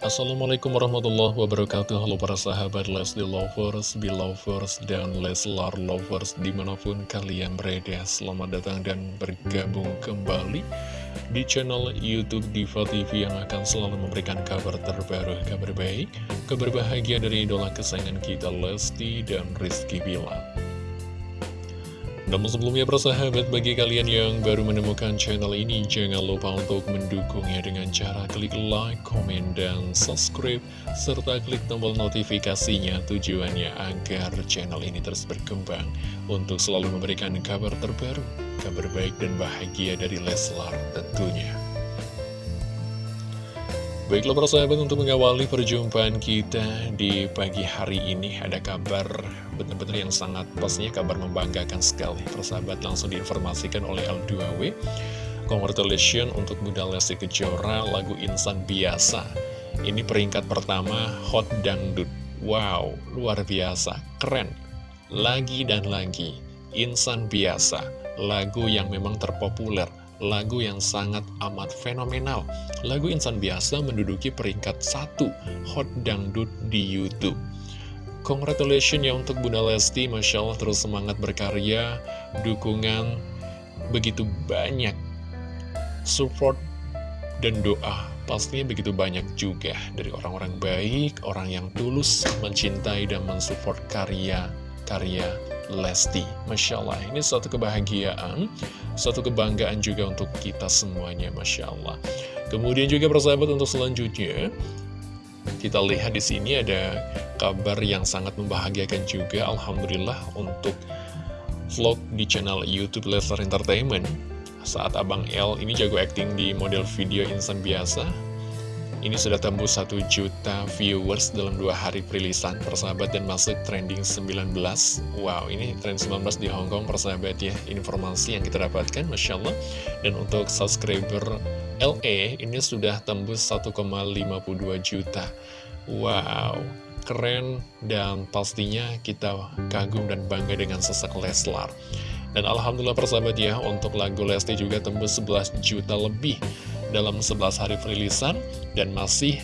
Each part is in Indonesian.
Assalamualaikum warahmatullahi wabarakatuh. Halo para sahabat Leslie Lovers, Belovers, dan Leslar Lovers Di mana pun kalian berada. Selamat datang dan bergabung kembali Di channel Youtube Diva TV Yang akan selalu memberikan kabar terbaru Kabar baik, kabar bahagia dari idola kesayangan kita Lesti dan Rizky Bilar namun sebelumnya persahabat bagi kalian yang baru menemukan channel ini Jangan lupa untuk mendukungnya dengan cara klik like, komen, dan subscribe Serta klik tombol notifikasinya tujuannya agar channel ini terus berkembang Untuk selalu memberikan kabar terbaru, kabar baik dan bahagia dari Leslar tentunya Baiklah para sahabat untuk mengawali perjumpaan kita di pagi hari ini ada kabar benar-benar yang sangat pastinya kabar membanggakan sekali. Persahabat langsung diinformasikan oleh L2W Congratulations untuk Bunda Lesti Kejora lagu Insan Biasa. Ini peringkat pertama Hot Dangdut. Wow, luar biasa, keren. Lagi dan lagi Insan Biasa Lagu yang memang terpopuler lagu yang sangat amat fenomenal. Lagu Insan Biasa menduduki peringkat satu Hot Dangdut di Youtube. Congratulations ya untuk Bunda Lesti, Masya Allah terus semangat berkarya, dukungan begitu banyak, support dan doa pastinya begitu banyak juga dari orang-orang baik, orang yang tulus mencintai dan mensupport karya-karya Lesti. Masya Allah, ini suatu kebahagiaan, suatu kebanggaan juga untuk kita semuanya, Masya Allah. Kemudian juga persahabat untuk selanjutnya, kita lihat di sini ada kabar yang sangat membahagiakan juga, Alhamdulillah untuk vlog di channel YouTube Leslar Entertainment. Saat Abang L ini jago acting di model video insan biasa, ini sudah tembus 1 juta viewers dalam dua hari perilisan persahabat dan masuk trending 19 Wow ini trend 19 di Hongkong persahabat ya. Informasi yang kita dapatkan Masya Allah. Dan untuk subscriber LA ini sudah tembus 1,52 juta. Wow keren dan pastinya kita kagum dan bangga dengan sesak Leslar. Dan Alhamdulillah persahabat ya, untuk lagu Lesti juga tembus 11 juta lebih dalam 11 hari perilisan dan masih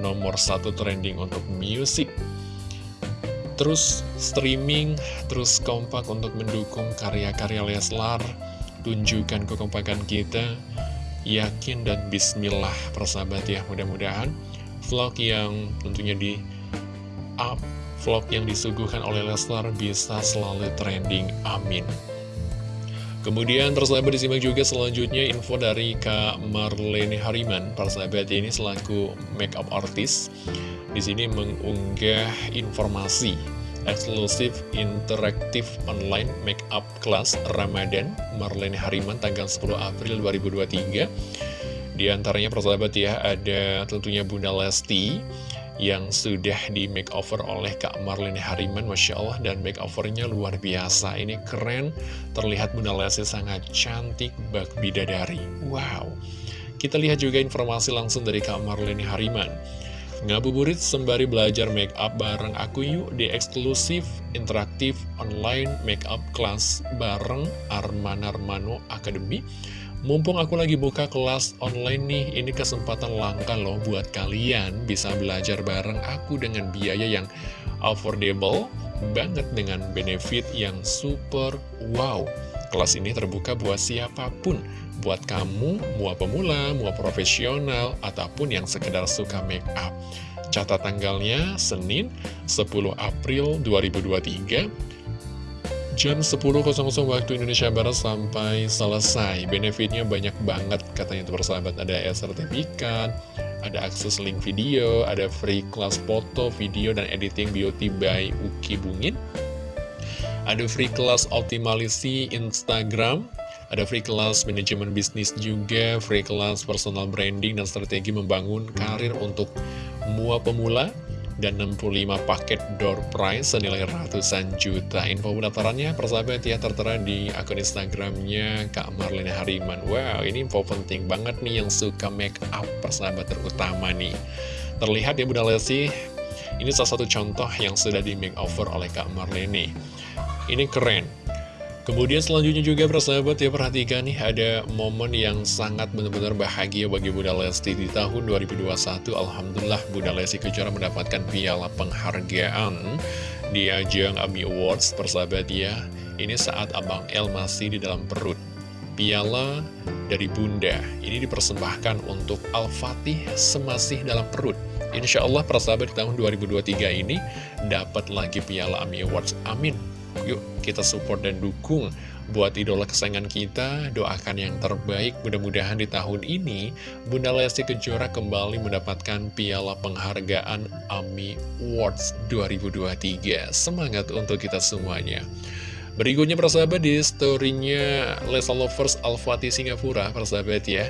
nomor satu trending untuk musik. Terus streaming, terus kompak untuk mendukung karya-karya Leslar, tunjukkan kekompakan kita, yakin dan bismillah persahabat ya, mudah-mudahan vlog yang tentunya di up vlog yang disuguhkan oleh Leslar bisa selalu trending, amin. Kemudian persahabat disimak juga selanjutnya info dari Kak Marlene Hariman, persahabat ini selaku makeup artist. Di sini mengunggah informasi eksklusif interaktif online makeup class Ramadan Marlene Hariman tanggal 10 April 2023. Di antaranya persahabat ya ada tentunya Bunda Lesti yang sudah di makeover oleh Kak Marlene Hariman Masya Allah dan makeovernya luar biasa. Ini keren terlihat Bunda Lesti sangat cantik bak bidadari. Wow. Kita lihat juga informasi langsung dari Kak Marlene Hariman Ngabuburit sembari belajar make up bareng aku yuk di eksklusif interaktif online make up class bareng Arman Armano Academy Mumpung aku lagi buka kelas online nih, ini kesempatan langka loh buat kalian bisa belajar bareng aku dengan biaya yang affordable banget dengan benefit yang super wow. Kelas ini terbuka buat siapa pun, buat kamu, mua pemula, mua profesional, ataupun yang sekedar suka make up. Catat tanggalnya Senin 10 April 2023 Jam 10.00 waktu Indonesia Barat sampai selesai. Benefitnya banyak banget katanya itu persahabat. Ada e-sertifikat, ada akses link video, ada free kelas foto, video, dan editing beauty by Uki Bungin. Ada free kelas optimalisasi Instagram ada free kelas manajemen bisnis juga, free kelas personal branding dan strategi membangun karir untuk mua pemula dan 65 paket door prize senilai ratusan juta. Info pendaftarannya persahabat ya tertera di akun Instagramnya Kak Marlene Hariman. Wow, ini info penting banget nih yang suka make up persahabat terutama nih. Terlihat ya Bunda Lesti, ini salah satu contoh yang sudah di makeover oleh Kak Marlene. Ini keren. Kemudian selanjutnya juga persahabat ya perhatikan nih ada momen yang sangat benar-benar bahagia bagi Bunda Lesti di tahun 2021 Alhamdulillah Bunda Lesti Kejora mendapatkan piala penghargaan di ajang AMI Awards persahabat ya. Ini saat Abang El masih di dalam perut. Piala dari Bunda ini dipersembahkan untuk Al-Fatih semasih dalam perut. Insya Allah persahabat di tahun 2023 ini dapat lagi piala AMI Awards. Amin Yuk kita support dan dukung buat idola kesayangan kita. Doakan yang terbaik. Mudah-mudahan di tahun ini Bunda Lesti Kejora kembali mendapatkan piala penghargaan AMI Awards 2023 Semangat untuk kita semuanya. Berikutnya persahabat di storynya Lesa Lovers Al-Fatih Singapura persahabat ya.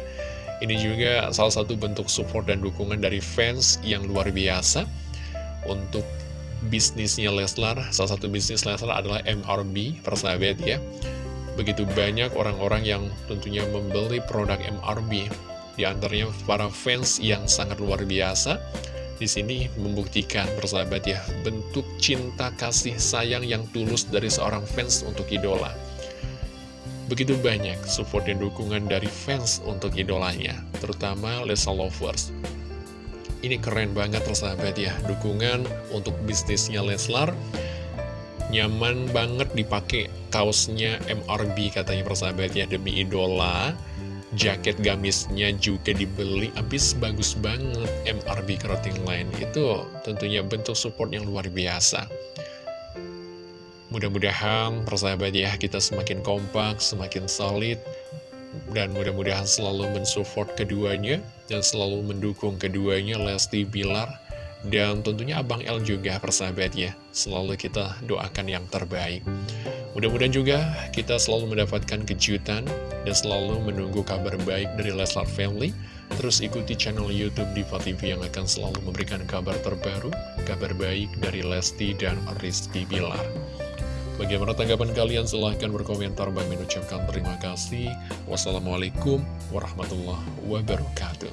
Ini juga salah satu bentuk support dan dukungan dari fans yang luar biasa Untuk bisnisnya Leslar Salah satu bisnis Leslar adalah MRB, persahabat ya Begitu banyak orang-orang yang tentunya membeli produk MRB Di antaranya para fans yang sangat luar biasa di sini membuktikan persahabat ya bentuk cinta kasih sayang yang tulus dari seorang fans untuk idola. Begitu banyak support dan dukungan dari fans untuk idolanya, terutama Lesa Lovers. Ini keren banget persahabat ya. Dukungan untuk bisnisnya Leslar Nyaman banget dipakai kaosnya MRB katanya persahabat ya. Demi idola Jaket gamisnya juga dibeli Habis bagus banget MRB Clothing Line Itu tentunya bentuk support yang luar biasa. Mudah-mudahan persahabat ya kita semakin kompak, semakin solid dan mudah-mudahan selalu mensupport keduanya dan selalu mendukung keduanya Lesti Bilar dan tentunya Abang L juga persahabat ya selalu kita doakan yang terbaik. Mudah-mudahan juga kita selalu mendapatkan kejutan dan selalu menunggu kabar baik dari Leslar Family. Terus ikuti channel Youtube Diva TV yang akan selalu memberikan kabar terbaru kabar baik dari Lesti dan Rizky Bilar Bagaimana tanggapan kalian? Silahkan berkomentar. Bang mengucapkan terima kasih. Wassalamualaikum warahmatullahi wabarakatuh.